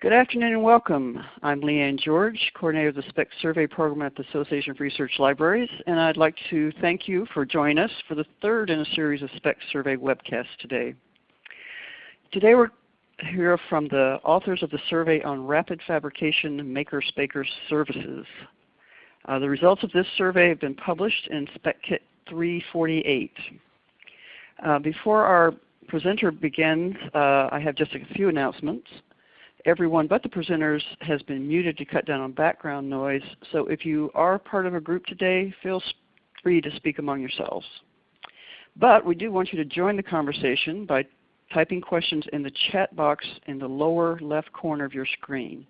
Good afternoon and welcome. I'm Lee Anne George, coordinator of the SPEC Survey Program at the Association of Research Libraries, and I'd like to thank you for joining us for the third in a series of SPEC Survey webcasts today. Today we're here from the authors of the survey on rapid fabrication maker spacer services. Uh, the results of this survey have been published in SpecKit 348. Uh, before our presenter begins, uh, I have just a few announcements. Everyone but the presenters has been muted to cut down on background noise, so if you are part of a group today, feel free to speak among yourselves. But we do want you to join the conversation by typing questions in the chat box in the lower left corner of your screen.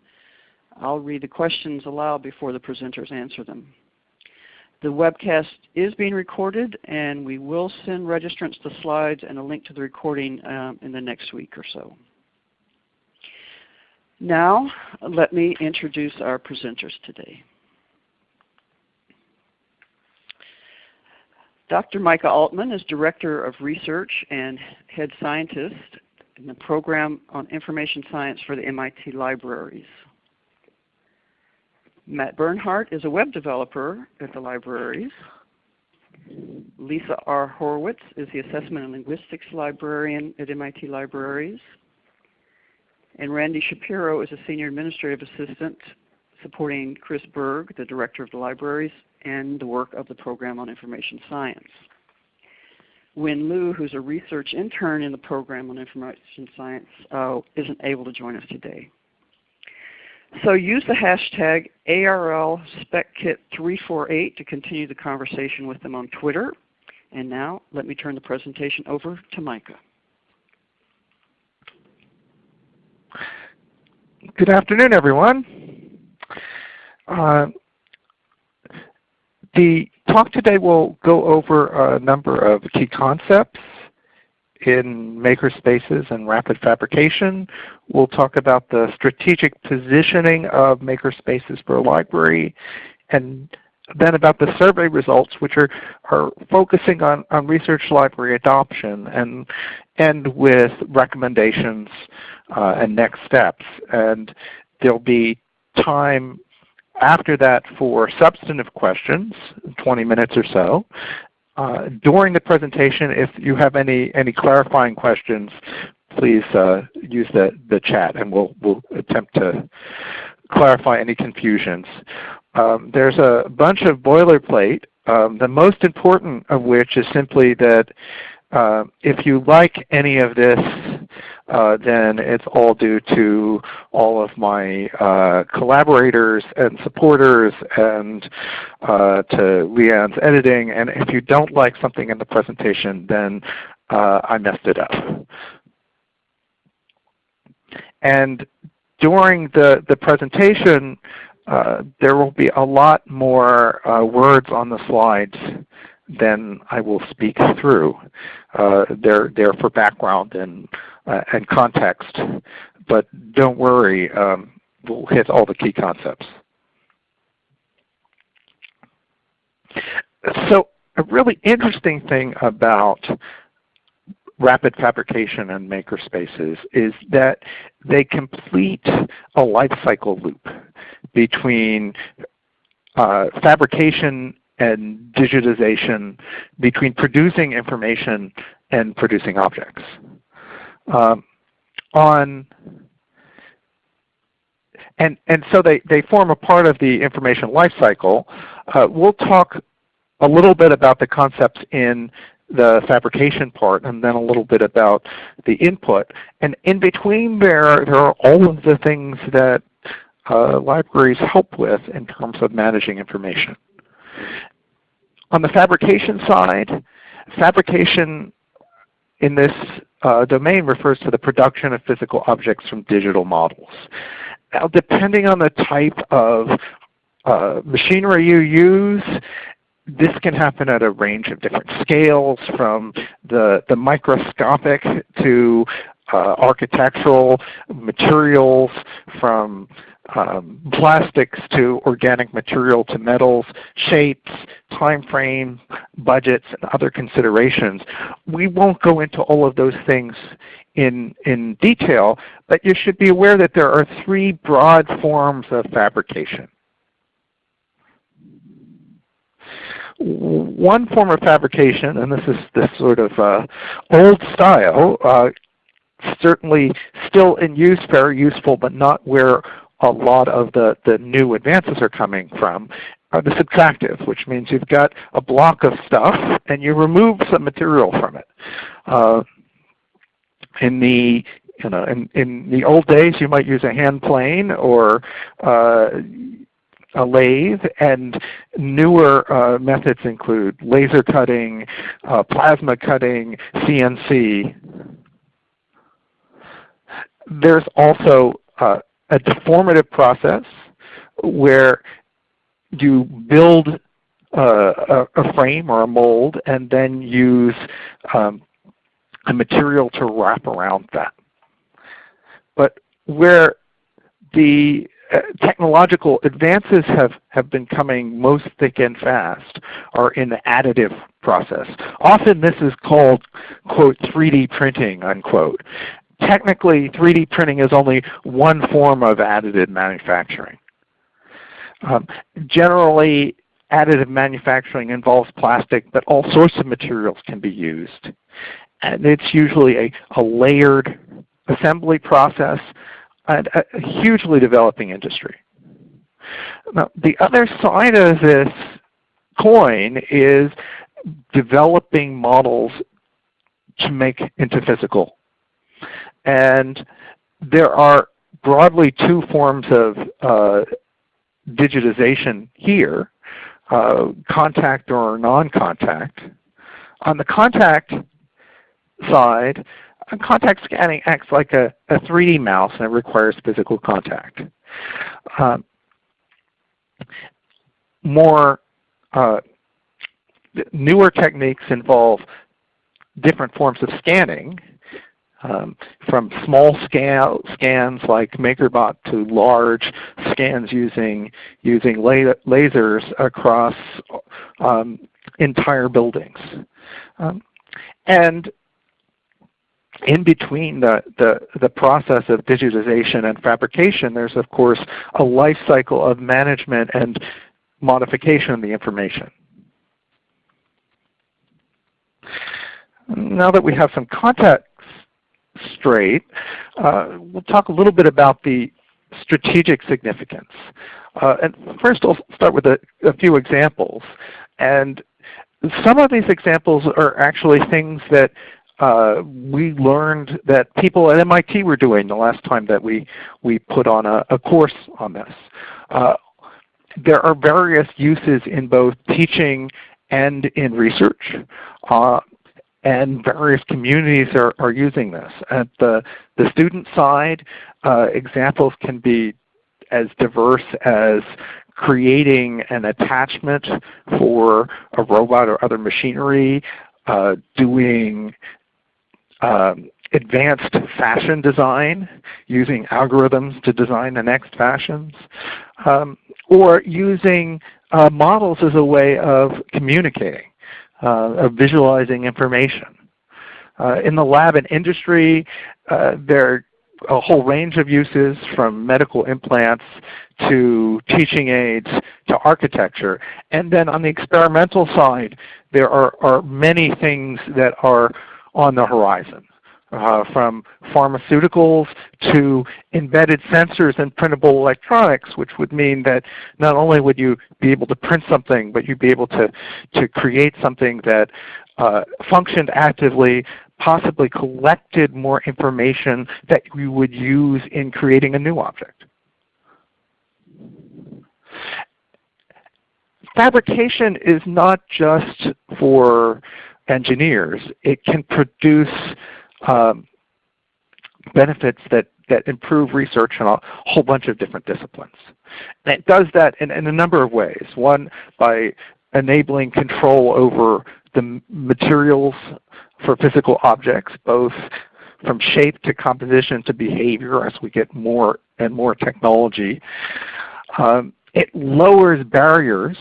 I'll read the questions aloud before the presenters answer them. The webcast is being recorded and we will send registrants the slides and a link to the recording um, in the next week or so. Now let me introduce our presenters today. Dr. Micah Altman is Director of Research and Head Scientist in the Program on Information Science for the MIT Libraries. Matt Bernhardt is a web developer at the libraries. Lisa R. Horowitz is the Assessment and Linguistics Librarian at MIT Libraries. And Randy Shapiro is a Senior Administrative Assistant supporting Chris Bourg, the Director of the Libraries, and the work of the Program on Information Science. Win Liu, who's a research intern in the Program on Information Science, uh, isn't able to join us today. So use the hashtag ARLSpecKit348 to continue the conversation with them on Twitter. And now let me turn the presentation over to Micah. Good afternoon, everyone. Uh, the talk today will go over a number of key concepts in makerspaces and rapid fabrication. We'll talk about the strategic positioning of makerspaces for a library and then about the survey results which are, are focusing on, on research library adoption and end with recommendations uh, and next steps. And there'll be time after that for substantive questions, 20 minutes or so. Uh, during the presentation, if you have any, any clarifying questions, please uh, use the, the chat and we'll, we'll attempt to clarify any confusions. Um, there's a bunch of boilerplate, um, the most important of which is simply that uh, if you like any of this, uh, then it's all due to all of my uh, collaborators and supporters and uh, to Leanne's editing. And if you don't like something in the presentation, then uh, I messed it up. And during the, the presentation, uh, there will be a lot more words on the slides than I will speak through. Uh, they're there for background and uh, and context, but don't worry, um, we'll hit all the key concepts. So a really interesting thing about rapid fabrication and makerspaces is that they complete a life cycle loop between uh, fabrication and digitization between producing information and producing objects. Um, on and, and so they, they form a part of the information lifecycle. Uh, we'll talk a little bit about the concepts in the fabrication part and then a little bit about the input. And in between there, there are all of the things that uh, libraries help with in terms of managing information. On the fabrication side, fabrication in this uh, domain refers to the production of physical objects from digital models. Now depending on the type of uh, machinery you use, this can happen at a range of different scales from the, the microscopic to uh, architectural materials, from um, plastics to organic material to metals, shapes, time frame, budgets, and other considerations. We won't go into all of those things in, in detail, but you should be aware that there are three broad forms of fabrication. One form of fabrication, and this is this sort of uh, old style, uh, certainly still in use, very useful, but not where a lot of the, the new advances are coming from, are the subtractive, which means you've got a block of stuff and you remove some material from it. Uh, in the you know, in, in the old days, you might use a hand plane or uh, a lathe, and newer uh, methods include laser cutting, uh, plasma cutting, CNC. There's also uh, a deformative process where you build a, a, frame or a mold and then use um, a material to wrap around that. But where the uh, technological advances have, have been coming most thick and fast are in the additive process. Often this is called, quote, 3D printing, unquote technically 3D printing is only one form of additive manufacturing. Um, generally, additive manufacturing involves plastic, but all sorts of materials can be used. And it's usually a, a layered assembly process and a, a hugely developing industry. Now, the other side of this coin is developing models to make into physical and there are broadly two forms of uh, digitization here, uh, contact or non-contact. On the contact side, contact scanning acts like a, a 3D mouse and it requires physical contact. Um, more uh, newer techniques involve different forms of scanning um, from small scale scans like MakerBot to large scans using using la lasers across um, entire buildings. Um, and in between the, the, the process of digitization and fabrication, there's of course a life cycle of management and modification of the information. Now that we have some context straight, uh, we'll talk a little bit about the strategic significance. Uh, and first I'll start with a, a, few examples. And some of these examples are actually things that uh, we learned that people at MIT were doing the last time that we, we put on a, a course on this. Uh, there are various uses in both teaching and in research. Uh, and various communities are, are using this. At the, the student side, uh, examples can be as diverse as creating an attachment for a robot or other machinery, uh, doing um, advanced fashion design, using algorithms to design the next fashions, um, or using uh, models as a way of communicating of visualizing information. Uh, in the lab and industry, uh, there are a whole range of uses from medical implants to teaching aids to architecture. And then on the experimental side, there are, are many things that are on the horizon uh, from pharmaceuticals to embedded sensors and printable electronics, which would mean that not only would you be able to print something, but you'd be able to, to create something that uh, functioned actively, possibly collected more information that you would use in creating a new object. Fabrication is not just for engineers. It can produce um, benefits that, that improve research in a whole bunch of different disciplines. And it does that in, in a number of ways. One, by enabling control over the materials for physical objects, both from shape to composition to behavior as we get more and more technology. Um, it lowers barriers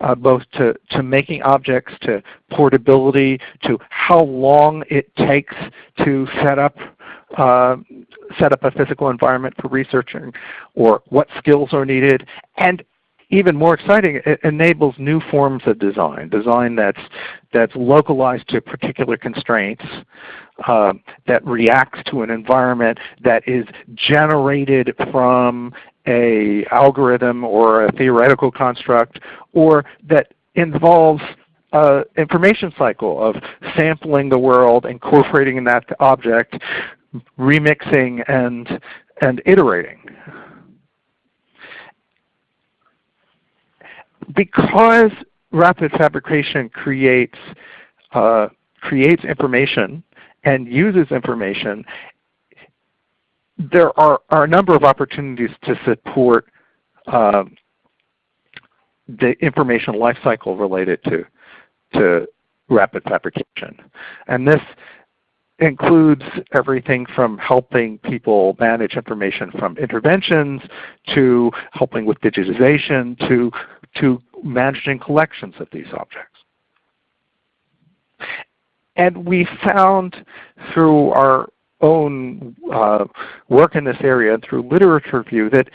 uh, both to, to making objects, to portability, to how long it takes to set up uh, set up a physical environment for researching, or what skills are needed, and even more exciting, it enables new forms of design, design that's, that's localized to particular constraints, uh, that reacts to an environment, that is generated from a algorithm or a theoretical construct, or that involves uh, information cycle of sampling the world, incorporating that object, remixing, and, and iterating. Because rapid fabrication creates, uh, creates information and uses information, there are, are a number of opportunities to support uh, the information lifecycle related to, to rapid fabrication. And this includes everything from helping people manage information from interventions to helping with digitization to, to managing collections of these objects. And we found through our own uh, work in this area and through literature review that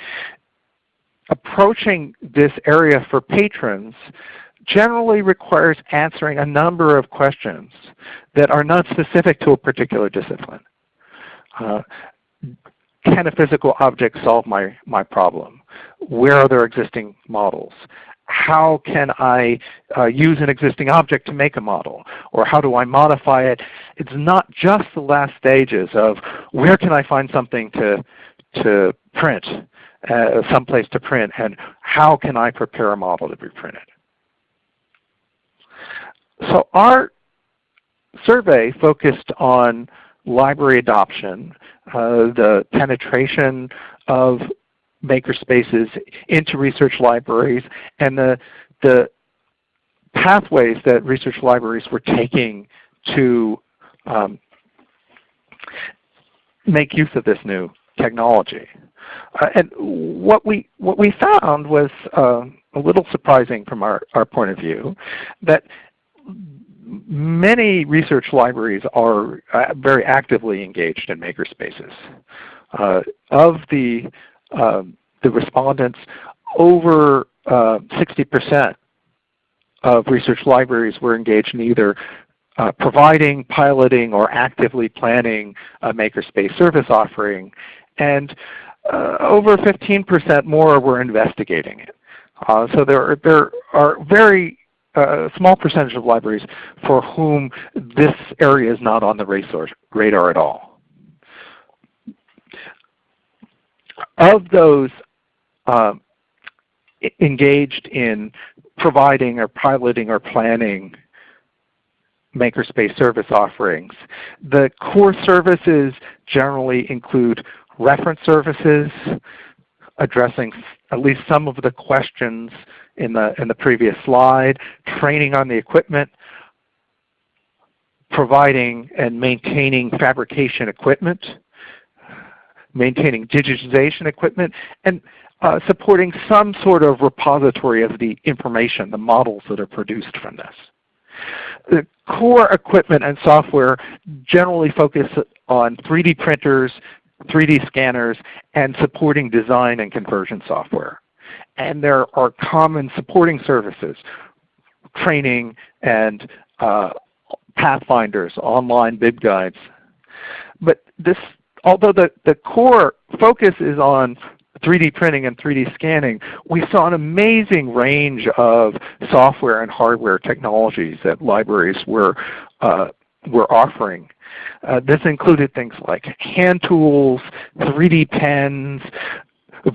approaching this area for patrons generally requires answering a number of questions that are not specific to a particular discipline. Uh, can a physical object solve my, my problem? Where are there existing models? how can I uh, use an existing object to make a model? Or how do I modify it? It's not just the last stages of where can I find something to, to print, uh, someplace to print, and how can I prepare a model to be printed? So our survey focused on library adoption, uh, the penetration of makerspaces into research libraries and the, the pathways that research libraries were taking to um, make use of this new technology. Uh, and what we, what we found was uh, a little surprising from our, our point of view, that many research libraries are uh, very actively engaged in makerspaces. Uh, of the um, the respondents, over 60% uh, of research libraries were engaged in either uh, providing, piloting, or actively planning a makerspace service offering, and uh, over 15% more were investigating it. Uh, so there, there are very uh, small percentage of libraries for whom this area is not on the resource radar at all. Of those um, engaged in providing or piloting or planning makerspace service offerings. The core services generally include reference services, addressing at least some of the questions in the, in the previous slide, training on the equipment, providing and maintaining fabrication equipment, maintaining digitization equipment, and uh, supporting some sort of repository of the information, the models that are produced from this. The core equipment and software generally focus on 3D printers, 3D scanners, and supporting design and conversion software. And there are common supporting services, training and uh, pathfinders, online LibGuides. But this, although the, the core focus is on 3D printing and 3D scanning, we saw an amazing range of software and hardware technologies that libraries were, uh, were offering. Uh, this included things like hand tools, 3D pens,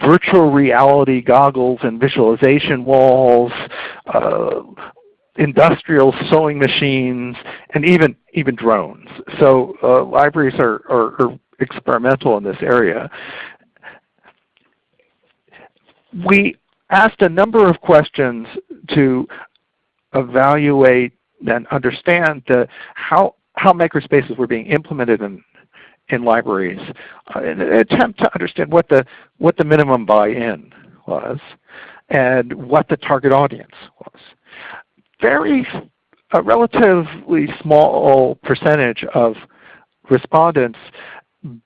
virtual reality goggles and visualization walls, uh, industrial sewing machines, and even, even drones. So uh, libraries are, are, are experimental in this area we asked a number of questions to evaluate and understand the, how, how makerspaces were being implemented in, in libraries uh, in an attempt to understand what the, what the minimum buy-in was and what the target audience was. Very, a relatively small percentage of respondents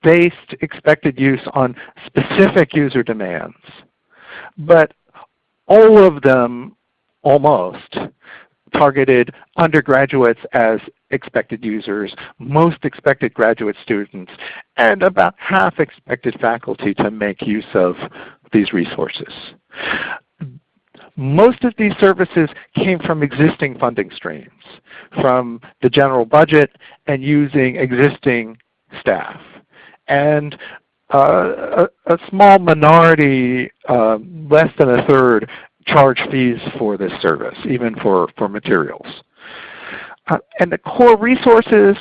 based expected use on specific user demands. But all of them, almost, targeted undergraduates as expected users, most expected graduate students, and about half expected faculty to make use of these resources. Most of these services came from existing funding streams, from the general budget and using existing staff. And uh, a, a, small minority, uh, less than a third, charge fees for this service, even for, for materials. Uh, and the core resources,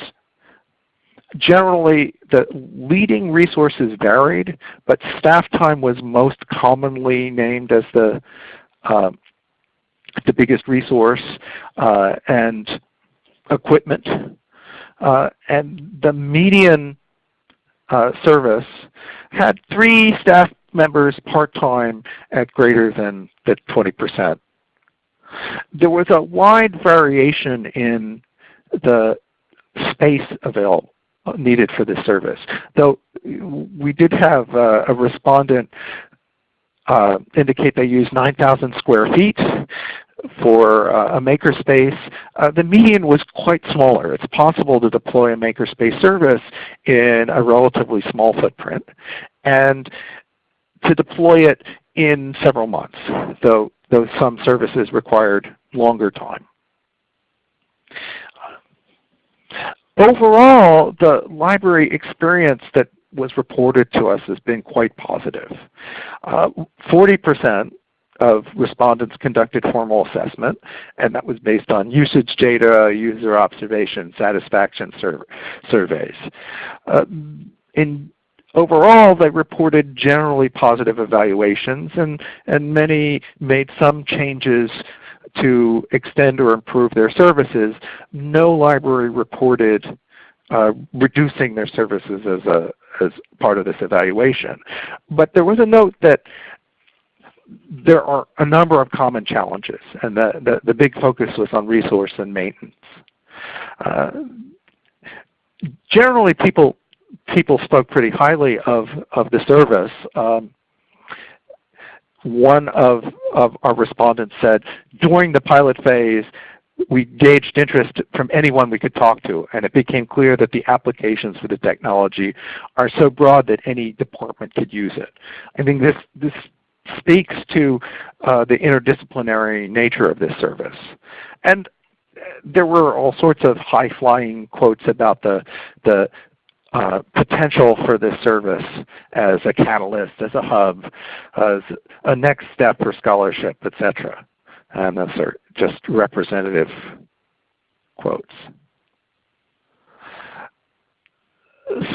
generally the leading resources varied, but staff time was most commonly named as the, uh, the biggest resource, uh, and equipment. Uh, and the median uh, service had three staff members part-time at greater than the 20%. There was a wide variation in the space available needed for this service. Though we did have uh, a respondent uh, indicate they used 9,000 square feet for uh, a makerspace, uh, the median was quite smaller. It's possible to deploy a makerspace service in a relatively small footprint and to deploy it in several months, though, though some services required longer time. Overall, the library experience that was reported to us has been quite positive. 40% uh, of respondents conducted formal assessment, and that was based on usage data, user observation, satisfaction sur surveys. Uh, in overall, they reported generally positive evaluations, and, and many made some changes to extend or improve their services. No library reported uh, reducing their services as a as part of this evaluation. But there was a note that there are a number of common challenges, and the, the, the big focus was on resource and maintenance. Uh, generally, people people spoke pretty highly of of the service. Um, one of, of our respondents said, during the pilot phase, we gauged interest from anyone we could talk to, and it became clear that the applications for the technology are so broad that any department could use it. I think this, this speaks to uh, the interdisciplinary nature of this service. And uh, there were all sorts of high-flying quotes about the, the uh, potential for this service as a catalyst, as a hub, as a next step for scholarship, etc. And those are just representative quotes.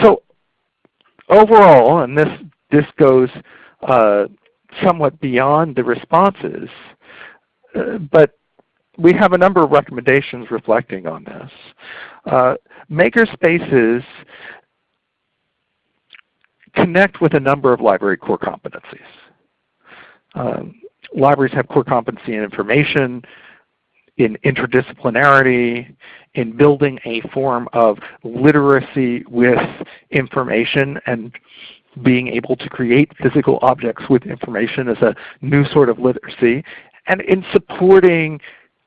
So overall, and this, this goes uh, somewhat beyond the responses, uh, but we have a number of recommendations reflecting on this. Uh, makerspaces connect with a number of library core competencies. Um, libraries have core competency in information, in interdisciplinarity, in building a form of literacy with information and being able to create physical objects with information as a new sort of literacy, and in supporting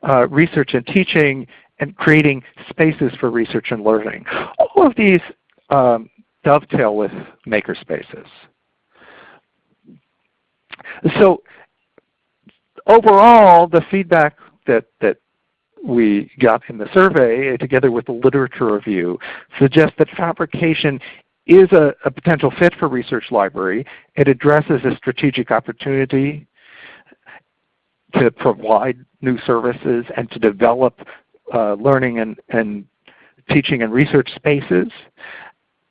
uh, research and teaching and creating spaces for research and learning. All of these um, dovetail with makerspaces. So overall, the feedback that, that we got in the survey, together with the literature review, suggests that fabrication is a, a, potential fit for Research Library. It addresses a strategic opportunity to provide new services and to develop uh, learning and, and teaching and research spaces.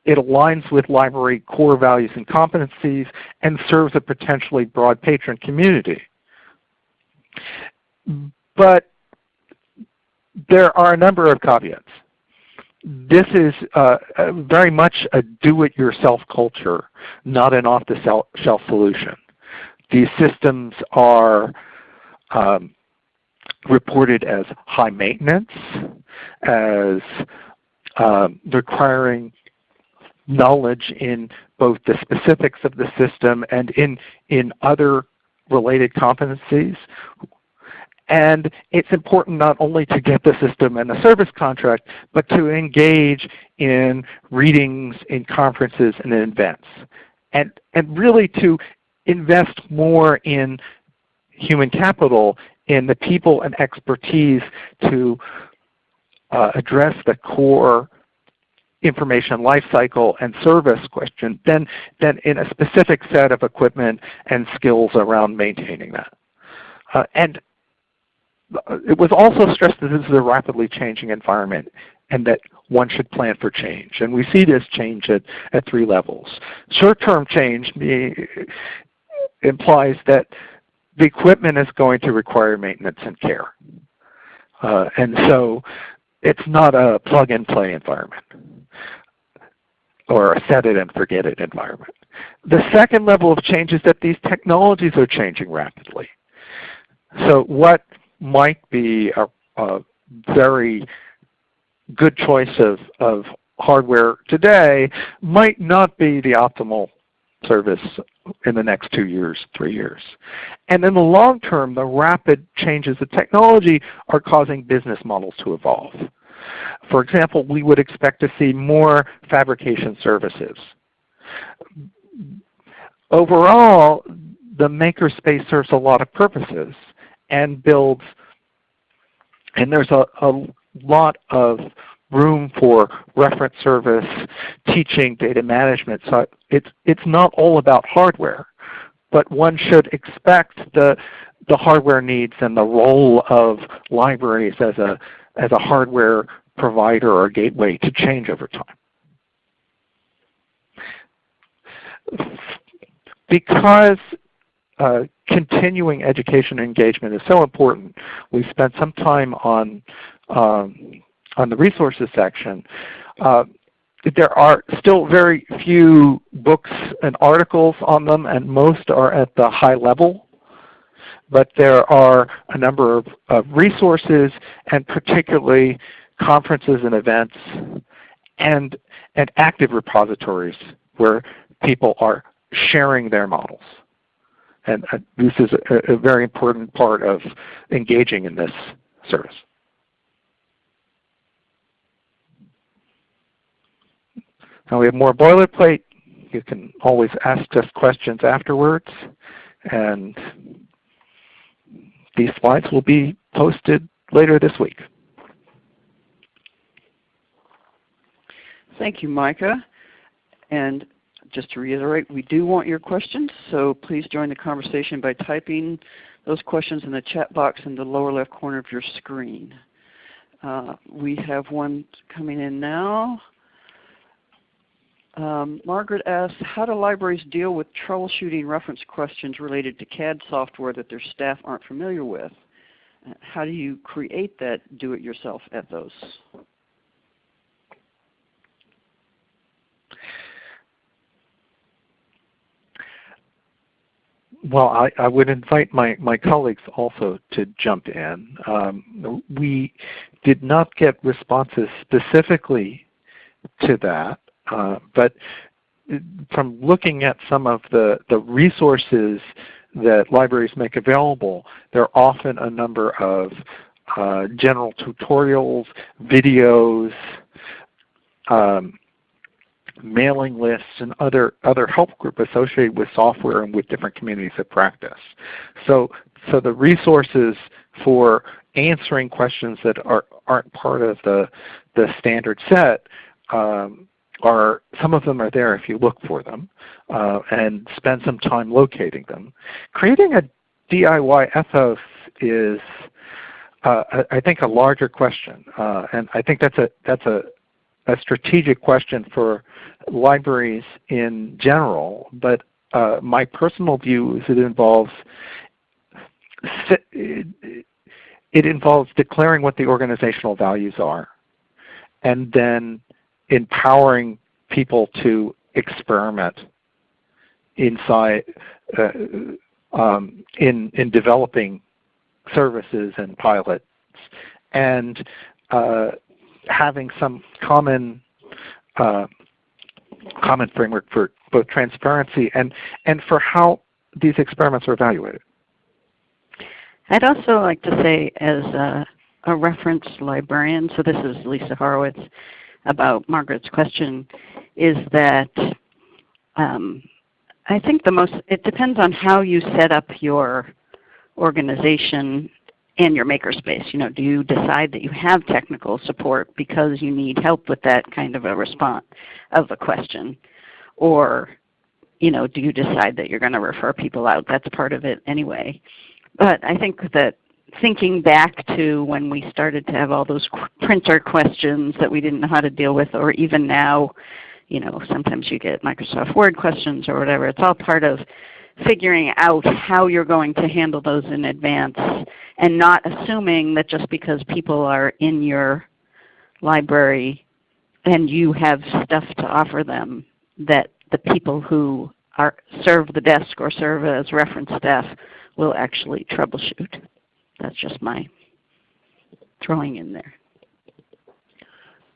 It aligns with library core values and competencies and serves a potentially broad patron community. But there are a number of caveats. this is uh, very much a do-it-yourself culture, not an off-the-shelf solution. These systems are um, reported as high maintenance, as um, requiring knowledge in both the specifics of the system and in, in other related competencies. And it's important not only to get the system and the service contract, but to engage in readings, in conferences, and in events. And, and really to invest more in human capital, in the people and expertise to uh, address the core information lifecycle and service question than, than in a specific set of equipment and skills around maintaining that. Uh, and it was also stressed that this is a rapidly changing environment and that one should plan for change. And we see this change at, at three levels. Short-term change implies that the equipment is going to require maintenance and care. Uh, and so it's not a plug-and-play environment or a set it and forget it environment. The second level of change is that these technologies are changing rapidly. So what might be a, a very good choice of, of hardware today might not be the optimal service in the next two years, three years. And in the long term, the rapid changes of technology are causing business models to evolve. For example, we would expect to see more fabrication services. Overall, the makerspace serves a lot of purposes and builds, and there's a, a lot of room for reference service, teaching, data management. So it's, it's not all about hardware, but one should expect the, the hardware needs and the role of libraries as a, as a hardware provider or gateway to change over time. Because uh, continuing education engagement is so important, we spent some time on um, on the resources section, uh, there are still very few books and articles on them, and most are at the high level. But there are a number of, of resources, and particularly conferences and events, and, and active repositories where people are sharing their models. And uh, this is a, a very important part of engaging in this service. Now we have more boilerplate. You can always ask us questions afterwards. And these slides will be posted later this week. Thank you, Micah. And just to reiterate, we do want your questions, so please join the conversation by typing those questions in the chat box in the lower left corner of your screen. Uh, we have one coming in now. Um, Margaret asks, how do libraries deal with troubleshooting reference questions related to CAD software that their staff aren't familiar with? Uh, how do you create that do-it-yourself ethos? Well, I, I, would invite my, my colleagues also to jump in. Um, we did not get responses specifically to that. Uh, but from looking at some of the, the resources that libraries make available, there are often a number of uh, general tutorials, videos, um, mailing lists, and other, other help group associated with software and with different communities of practice. So, so the resources for answering questions that are, aren't part of the, the standard set um, are some of them are there if you look for them uh, and spend some time locating them. Creating a DIY ethos is uh, I think a larger question, uh, and I think that's a that's a, a strategic question for libraries in general. But uh, my personal view is it involves it involves declaring what the organizational values are and then empowering people to experiment inside uh, um, in in developing services and pilots and uh, having some common uh, common framework for both transparency and and for how these experiments are evaluated. I'd also like to say as a, a reference librarian, so this is Lisa Horowitz, about Margaret's question, is that um, I think the most, it depends on how you set up your organization and your makerspace. You know, do you decide that you have technical support because you need help with that kind of a response of a question? Or you know, do you decide that you're going to refer people out? That's part of it anyway. But I think that thinking back to when we started to have all those printer questions that we didn't know how to deal with, or even now, you know, sometimes you get Microsoft Word questions or whatever. It's all part of figuring out how you're going to handle those in advance and not assuming that just because people are in your library and you have stuff to offer them that the people who are, serve the desk or serve as reference staff will actually troubleshoot. That's just my throwing in there.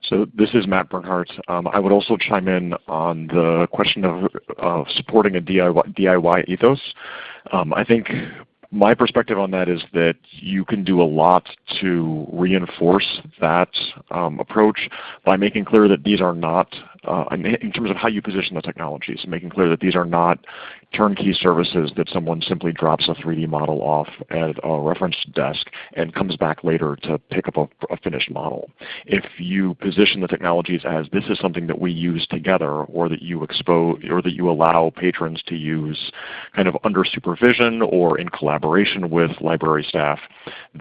So this is Matt Bernhardt. Um, I would also chime in on the question of, of supporting a DIY, DIY ethos. Um, I think my perspective on that is that you can do a lot to reinforce that um, approach by making clear that these are not, uh, in terms of how you position the technologies, making clear that these are not turnkey services that someone simply drops a 3D model off at a reference desk and comes back later to pick up a, a finished model. If you position the technologies as this is something that we use together or that you expose or that you allow patrons to use kind of under supervision or in collaboration with library staff,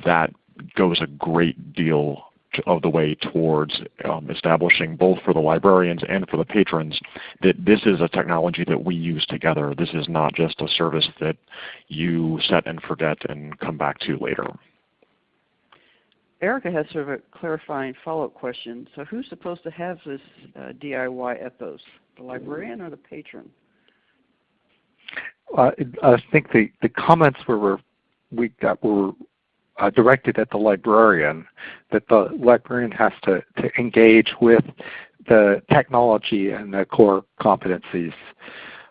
that goes a great deal of the way towards um, establishing both for the librarians and for the patrons that this is a technology that we use together. This is not just a service that you set and forget and come back to later. Erica has sort of a clarifying follow-up question. So who's supposed to have this uh, DIY ethos, the librarian or the patron? Uh, I think the, the comments were, we got were uh, directed at the librarian, that the librarian has to, to engage with the technology and the core competencies.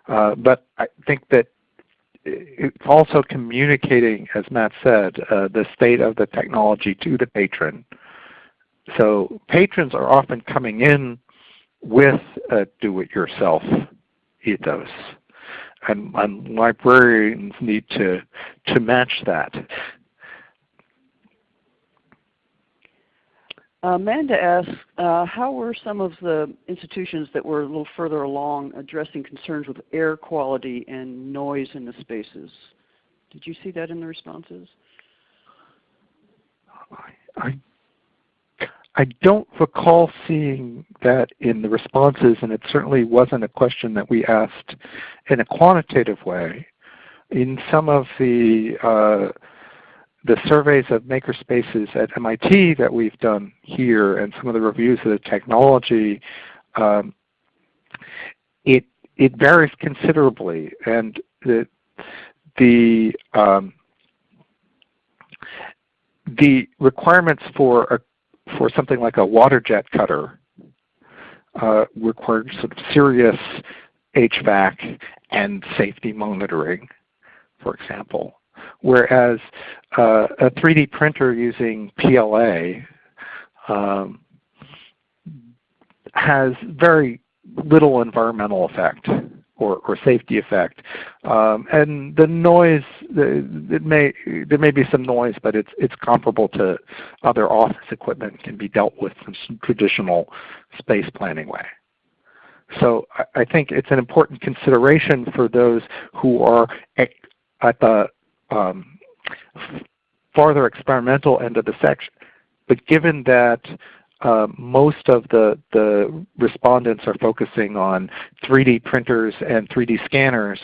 Uh, but I think that it's also communicating, as Matt said, uh, the state of the technology to the patron. So patrons are often coming in with a do-it-yourself ethos. And, and, librarians need to, to match that. Amanda asks, uh, how were some of the institutions that were a little further along addressing concerns with air quality and noise in the spaces? Did you see that in the responses? I, I don't recall seeing that in the responses, and it certainly wasn't a question that we asked in a quantitative way. In some of the uh, the surveys of makerspaces at MIT that we've done here and some of the reviews of the technology, um, it it varies considerably, and the the um, the requirements for a for something like a water jet cutter uh, require sort of serious HVAC and safety monitoring, for example. Whereas uh, a 3D printer using PLA um, has very little environmental effect or, or safety effect. Um, and the noise, it may, there may be some noise, but it's, it's comparable to other office equipment and can be dealt with in traditional space planning way. So I, think it's an important consideration for those who are at the um, farther experimental end of the section. But given that uh, most of the, the respondents are focusing on 3D printers and 3D scanners,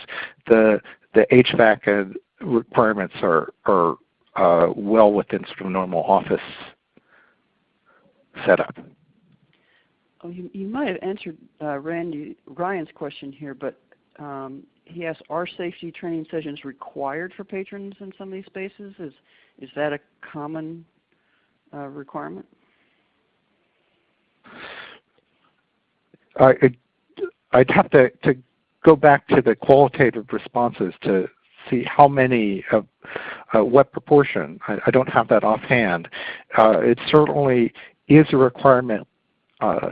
the, the HVAC requirements are, are uh, well within sort of normal office setup. Oh, you, you might have answered uh, Randy Ryan's question here, but um, he asked, are safety training sessions required for patrons in some of these spaces? Is, is that a common uh, requirement? I, I'd have to, to go back to the qualitative responses to see how many, uh, uh, what proportion. I, I, don't have that offhand. Uh, it certainly is a requirement uh,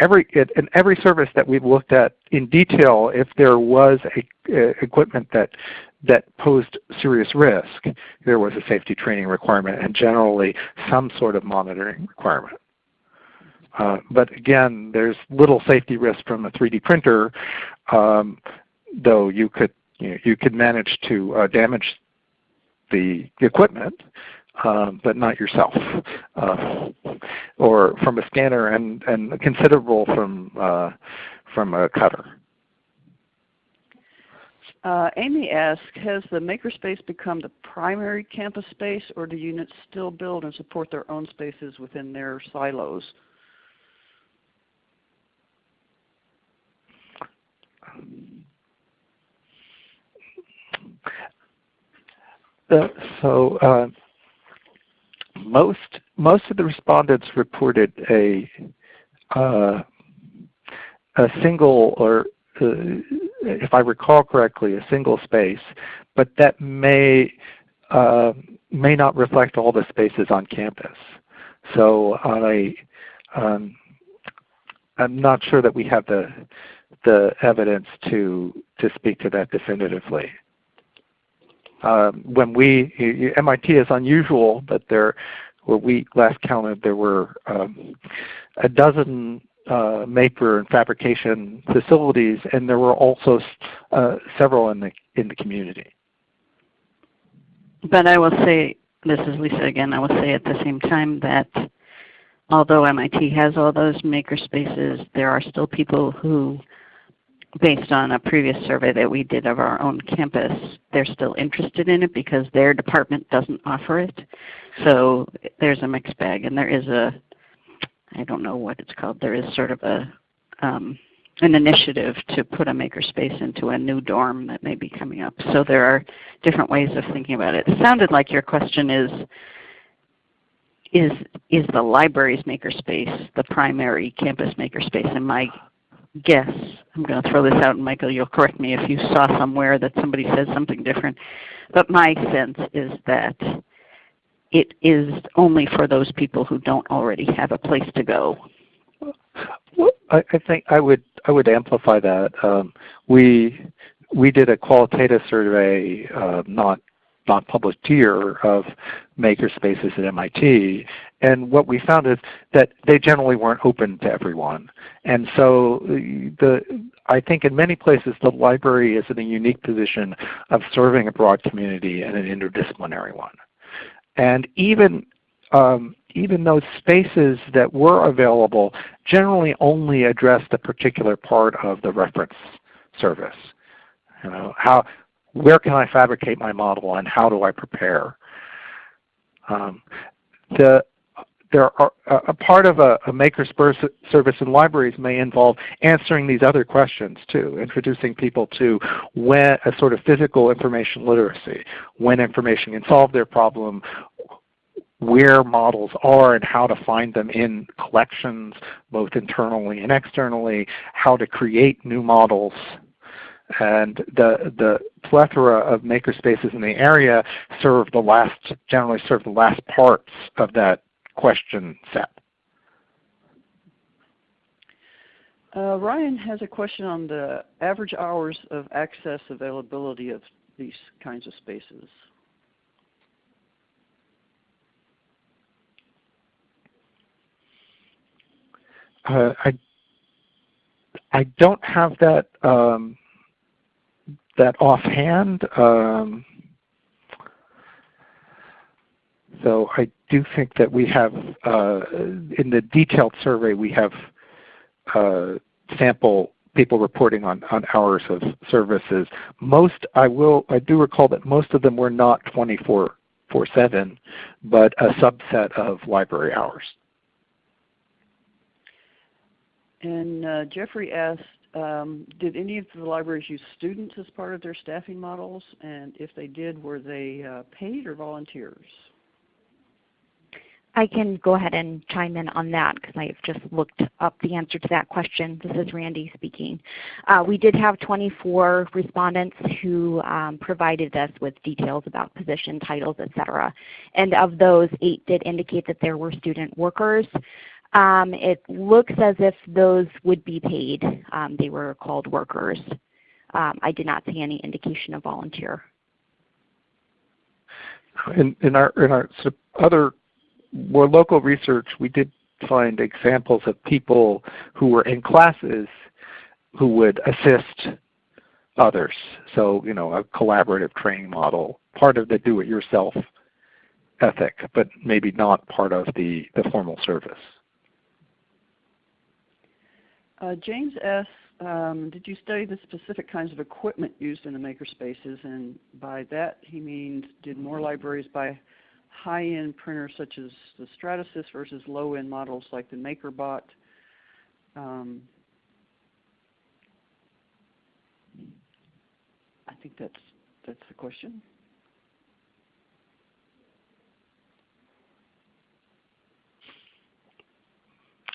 every in every service that we've looked at in detail, if there was a, a, equipment that that posed serious risk, there was a safety training requirement and generally some sort of monitoring requirement. Uh, but again, there's little safety risk from a 3D printer, um, though you could you, know, you could manage to uh, damage the equipment um, but not yourself, uh, or from a scanner and, and considerable from, uh, from a cutter. Uh, Amy asks, has the makerspace become the primary campus space or do units still build and support their own spaces within their silos? Uh, so uh, most most of the respondents reported a uh, a single or uh, if I recall correctly, a single space, but that may uh, may not reflect all the spaces on campus. So I um, I'm not sure that we have the the evidence to to speak to that definitively. Um, when we MIT is unusual, but there, where we last counted, there were um, a dozen uh, maker and fabrication facilities, and there were also uh, several in the in the community. But I will say, this is Lisa again. I will say at the same time that although MIT has all those maker spaces, there are still people who based on a previous survey that we did of our own campus, they're still interested in it because their department doesn't offer it. So there's a mixed bag and there is a, I don't know what it's called, there is sort of a, um, an initiative to put a makerspace into a new dorm that may be coming up. So there are different ways of thinking about it. It sounded like your question is, is, is the library's makerspace the primary campus makerspace? And my guess, I'm going to throw this out and Michael you'll correct me if you saw somewhere that somebody says something different, but my sense is that it is only for those people who don't already have a place to go. Well, I, think I would I would amplify that. Um, we we did a qualitative survey uh, not not published here of makerspaces at MIT. And what we found is that they generally weren't open to everyone. And so the, I think in many places the library is in a unique position of serving a broad community and an interdisciplinary one. And even um, even those spaces that were available generally only addressed a particular part of the reference service. You know, how where can I fabricate my model and how do I prepare? Um, the, there are, a part of a, a maker's service in libraries may involve answering these other questions too, introducing people to when a sort of physical information literacy, when information can solve their problem, where models are and how to find them in collections, both internally and externally, how to create new models, and the the plethora of makerspaces in the area serve the last generally serve the last parts of that question set. Uh, Ryan has a question on the average hours of access availability of these kinds of spaces. Uh, I I don't have that um, that offhand. Um, so I do think that we have, uh, in the detailed survey, we have uh, sample people reporting on, on hours of services. Most, I will, I do recall that most of them were not 24 7, but a subset of library hours. And uh, Jeffrey asked, um, did any of the libraries use students as part of their staffing models? And if they did, were they uh, paid or volunteers? I can go ahead and chime in on that because I've just looked up the answer to that question. This is Randy speaking. Uh, we did have 24 respondents who um, provided us with details about position titles, etc. And of those, 8 did indicate that there were student workers. Um, it looks as if those would be paid. Um, they were called workers. Um, I did not see any indication of volunteer. In, in our, in our other more local research, we did find examples of people who were in classes who would assist others. So, you know, a collaborative training model, part of the do-it-yourself ethic, but maybe not part of the, the formal service. Uh, James asks, um, did you study the specific kinds of equipment used in the makerspaces? And by that he means, did more libraries buy high-end printers such as the Stratasys versus low-end models like the MakerBot? Um, I think that's that's the question.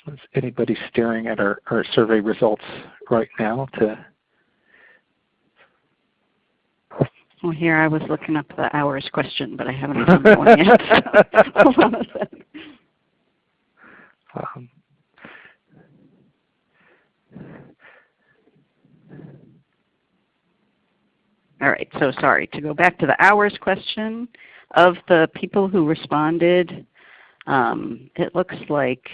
Is anybody staring at our, our survey results right now to Well, here I was looking up the hours question, but I haven't found one yet. Hold on a second. Um, all right, so sorry. To go back to the hours question, of the people who responded, um, it looks like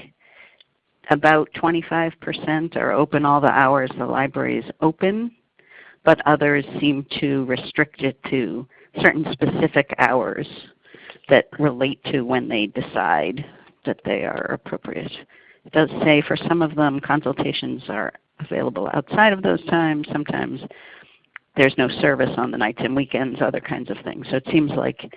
about 25% are open all the hours the library is open, but others seem to restrict it to certain specific hours that relate to when they decide that they are appropriate. It does say for some of them consultations are available outside of those times. Sometimes there's no service on the nights and weekends, other kinds of things. So it seems like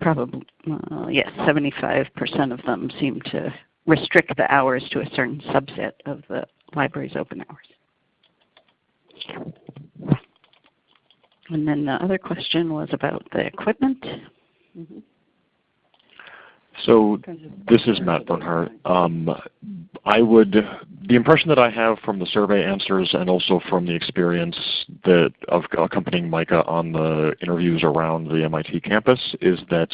probably, uh, yes, 75% of them seem to restrict the hours to a certain subset of the library's open hours. And then the other question was about the equipment. Mm -hmm. So this is Matt Bernhardt. Um, I would, the impression that I have from the survey answers and also from the experience that of accompanying Micah on the interviews around the MIT campus is that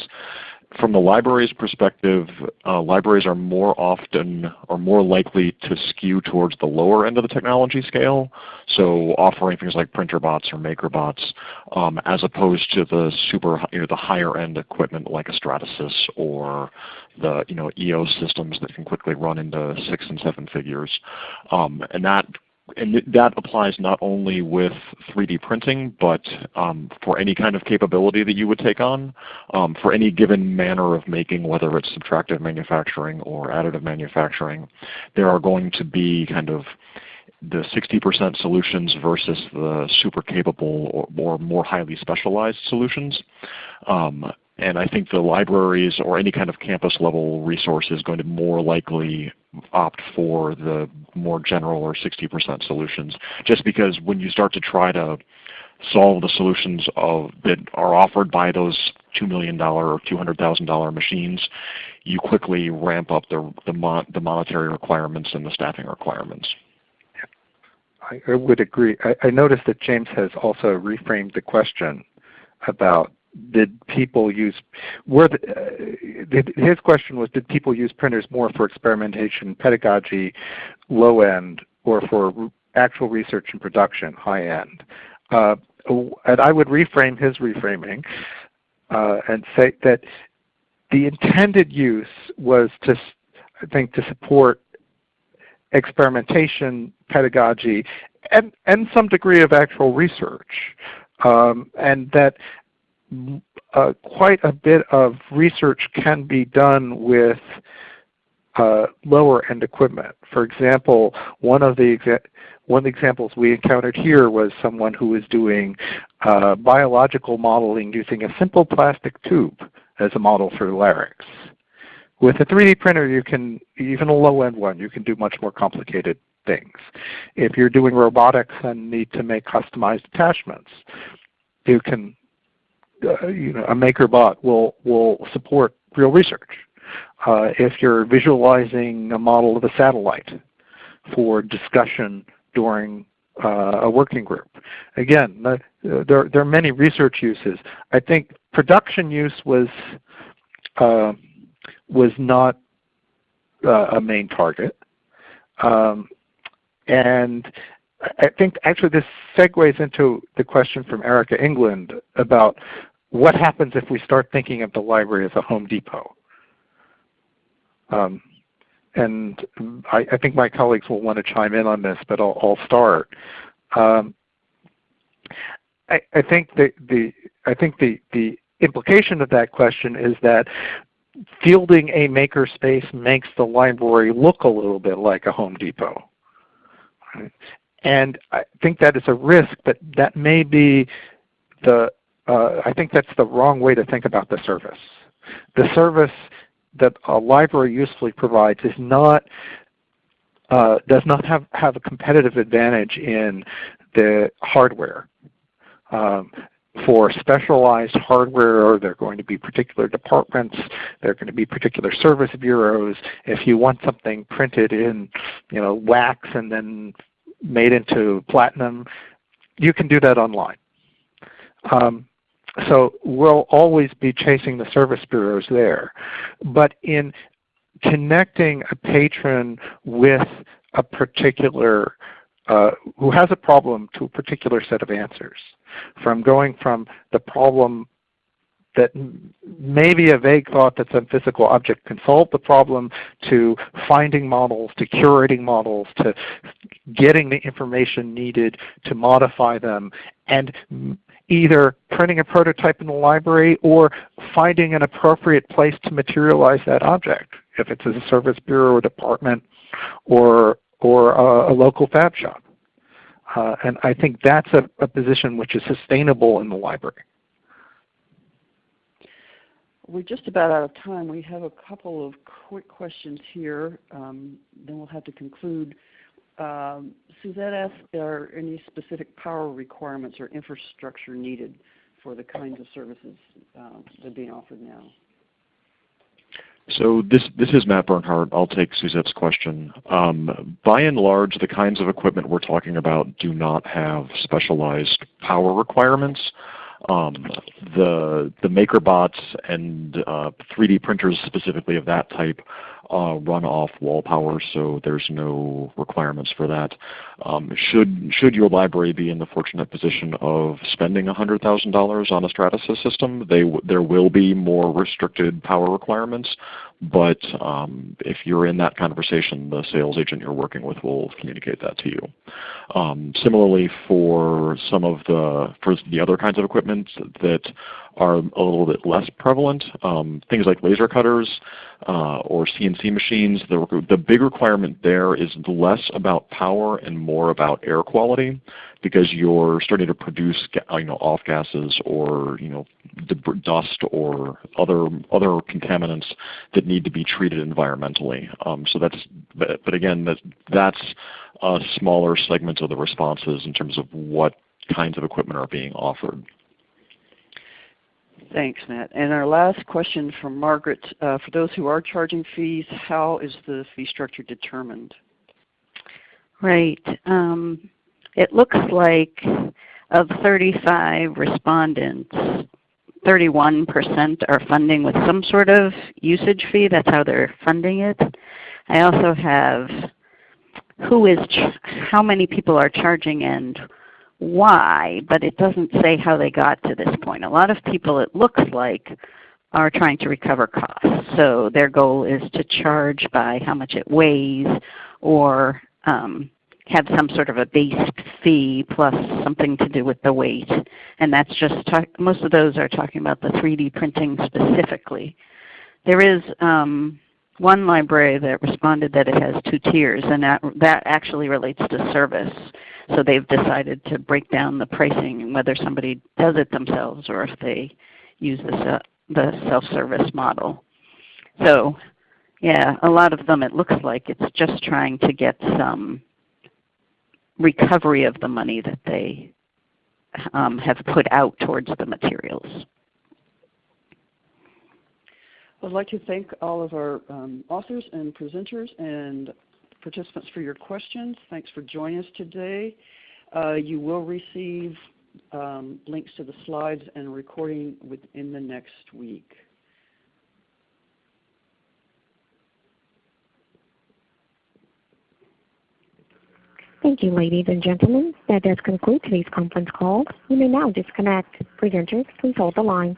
from the library's perspective, uh, libraries are more often or more likely to skew towards the lower end of the technology scale, so offering things like Printrbots or MakerBots, um, as opposed to the super you know, the higher end equipment like a Stratasys or the you know EOS systems that can quickly run into six and seven figures. Um, and that and that applies not only with 3D printing, but um, for any kind of capability that you would take on, um, for any given manner of making, whether it's subtractive manufacturing or additive manufacturing, there are going to be kind of the 60% solutions versus the super capable or more, more highly specialized solutions. Um, and I think the libraries or any kind of campus level resource is going to more likely opt for the more general or 60% solutions. Just because when you start to try to solve the solutions of, that are offered by those $2 million or $200,000 machines, you quickly ramp up the, the, mon the monetary requirements and the staffing requirements. I would agree. I, I noticed that James has also reframed the question about did people use were the, uh, his question was did people use printers more for experimentation pedagogy low end or for actual research and production high end? Uh, and I would reframe his reframing uh, and say that the intended use was to I think to support experimentation pedagogy and, and some degree of actual research. Um, and that uh, quite a bit of research can be done with uh, lower end equipment. For example, one of the one of the examples we encountered here was someone who was doing uh, biological modeling using a simple plastic tube as a model for larynx. with a 3D printer, you can, even a low-end one, you can do much more complicated things. If you're doing robotics and need to make customized attachments, you can, uh, you know, a MakerBot will, will support real research. Uh, if you're visualizing a model of a satellite for discussion during uh, a working group. Again, the, there, there are many research uses. I think production use was, uh, was not uh, a main target. Um, and I think actually this segues into the question from Erica England about what happens if we start thinking of the library as a Home Depot. Um, and I, I, think my colleagues will want to chime in on this, but I'll, I'll start. Um, I, I, think the, the I think the the implication of that question is that fielding a makerspace makes the library look a little bit like a Home Depot. And I think that is a risk, but that may be the, uh, I think that's the wrong way to think about the service. The service that a library usefully provides is not, uh, does not have, have a competitive advantage in the hardware. Um, for specialized hardware, there are going to be particular departments, there are going to be particular service bureaus. If you want something printed in you know, wax and then made into platinum, you can do that online. Um, so we'll always be chasing the service bureaus there. But in connecting a patron with a particular, uh, who has a problem to a particular set of answers, from going from the problem that maybe a vague thought that some physical object can solve the problem to finding models, to curating models, to getting the information needed to modify them, and either printing a prototype in the library or finding an appropriate place to materialize that object, if it's a service bureau or department or, or a, a local fab shop. Uh, and I think that's a, a position which is sustainable in the library. We're just about out of time. We have a couple of quick questions here. Um, then we'll have to conclude. Um, Suzette asked, are any specific power requirements or infrastructure needed for the kinds of services uh, that are being offered now? So this, this is Matt Bernhardt. I'll take Suzette's question. Um, by and large, the kinds of equipment we're talking about do not have specialized power requirements. Um, the the MakerBots and uh, 3D printers specifically of that type Uh, run off wall power, so there's no requirements for that. Um, should should your library be in the fortunate position of spending $100,000 on a Stratasys system, they there will be more restricted power requirements. But um, if you're in that conversation, the sales agent you're working with will communicate that to you. Um, similarly, for some of the for the other kinds of equipment that are a little bit less prevalent, um, things like laser cutters uh, or CNC machines, the, the big requirement there is less about power and more about air quality because you're starting to produce you know, off gases or you know, dust or other other contaminants that need to be treated environmentally. Um, so that's, but, but again, that, that's a smaller segment of the responses in terms of what kinds of equipment are being offered. Thanks, Matt. And our last question from Margaret. Uh, for those who are charging fees, how is the fee structure determined? Right. Um, it looks like of 35 respondents, 31% are funding with some sort of usage fee. That's how they're funding it. I also have who is, how many people are charging and why, but it doesn't say how they got to this point. A lot of people, it looks like, are trying to recover costs. So their goal is to charge by how much it weighs or um, have some sort of a base fee plus something to do with the weight. And that's just, most of those are talking about the 3D printing specifically. There is um, one library that responded that it has two tiers, and that, that actually relates to service. So they've decided to break down the pricing and whether somebody does it themselves or if they use the, the self-service model. So Yeah, a lot of them it looks like it's just trying to get some recovery of the money that they um, have put out towards the materials. I'd like to thank all of our um, authors and presenters and participants for your questions. Thanks for joining us today. Uh, you will receive um, links to the slides and recording within the next week. Thank you, ladies and gentlemen. That does conclude today's conference call. You may now disconnect. Presenters, please hold the line.